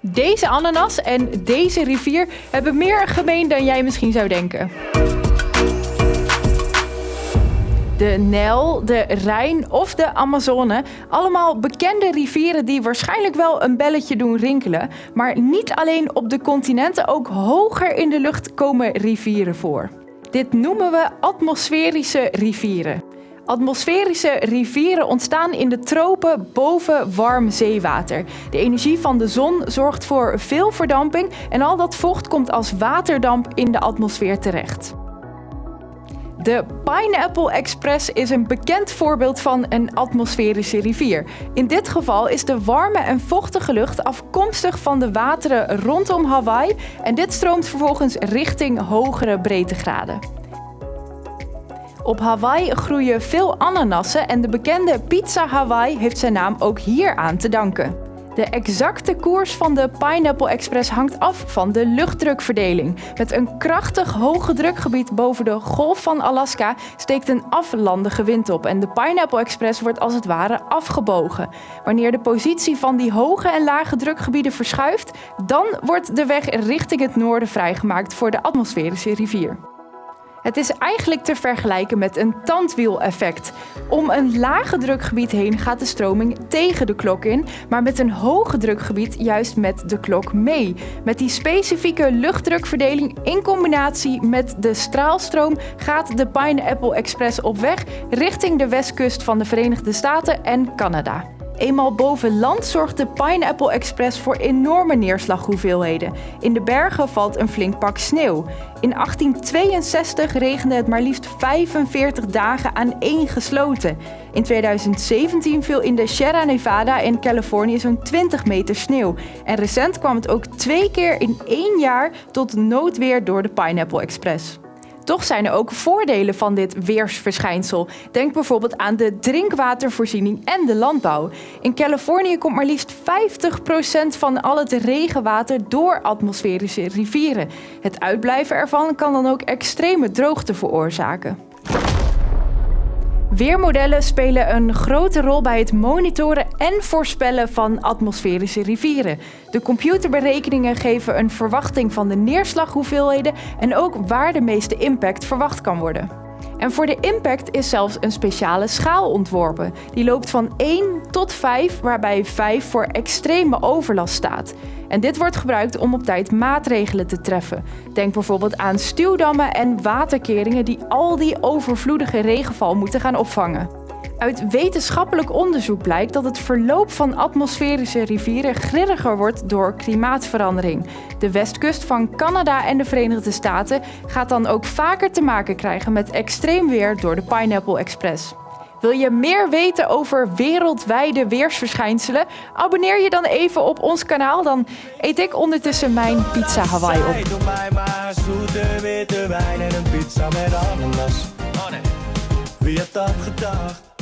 Deze ananas en deze rivier hebben meer gemeen dan jij misschien zou denken. De Nijl, de Rijn of de Amazone. Allemaal bekende rivieren die waarschijnlijk wel een belletje doen rinkelen. Maar niet alleen op de continenten, ook hoger in de lucht komen rivieren voor. Dit noemen we atmosferische rivieren. Atmosferische rivieren ontstaan in de tropen boven warm zeewater. De energie van de zon zorgt voor veel verdamping en al dat vocht komt als waterdamp in de atmosfeer terecht. De Pineapple Express is een bekend voorbeeld van een atmosferische rivier. In dit geval is de warme en vochtige lucht afkomstig van de wateren rondom Hawaii en dit stroomt vervolgens richting hogere breedtegraden. Op Hawaii groeien veel ananassen en de bekende Pizza Hawaii heeft zijn naam ook hier aan te danken. De exacte koers van de Pineapple Express hangt af van de luchtdrukverdeling. Met een krachtig hoge drukgebied boven de golf van Alaska steekt een aflandige wind op en de Pineapple Express wordt als het ware afgebogen. Wanneer de positie van die hoge en lage drukgebieden verschuift, dan wordt de weg richting het noorden vrijgemaakt voor de atmosferische rivier. Het is eigenlijk te vergelijken met een tandwieleffect. Om een lage drukgebied heen gaat de stroming tegen de klok in, maar met een hoge drukgebied juist met de klok mee. Met die specifieke luchtdrukverdeling in combinatie met de straalstroom gaat de Pineapple Express op weg richting de westkust van de Verenigde Staten en Canada. Eenmaal boven land zorgt de Pineapple Express voor enorme neerslaghoeveelheden. In de bergen valt een flink pak sneeuw. In 1862 regende het maar liefst 45 dagen aan één gesloten. In 2017 viel in de Sierra Nevada in Californië zo'n 20 meter sneeuw. En recent kwam het ook twee keer in één jaar tot noodweer door de Pineapple Express. Toch zijn er ook voordelen van dit weersverschijnsel. Denk bijvoorbeeld aan de drinkwatervoorziening en de landbouw. In Californië komt maar liefst 50% van al het regenwater door atmosferische rivieren. Het uitblijven ervan kan dan ook extreme droogte veroorzaken. Weermodellen spelen een grote rol bij het monitoren en voorspellen van atmosferische rivieren. De computerberekeningen geven een verwachting van de neerslaghoeveelheden en ook waar de meeste impact verwacht kan worden. En voor de impact is zelfs een speciale schaal ontworpen. Die loopt van 1 tot 5, waarbij 5 voor extreme overlast staat. En dit wordt gebruikt om op tijd maatregelen te treffen. Denk bijvoorbeeld aan stuwdammen en waterkeringen die al die overvloedige regenval moeten gaan opvangen. Uit wetenschappelijk onderzoek blijkt dat het verloop van atmosferische rivieren grilliger wordt door klimaatverandering. De westkust van Canada en de Verenigde Staten gaat dan ook vaker te maken krijgen met extreem weer door de Pineapple Express. Wil je meer weten over wereldwijde weersverschijnselen? Abonneer je dan even op ons kanaal, dan eet ik ondertussen mijn pizza Hawaii op. Wie dat gedacht?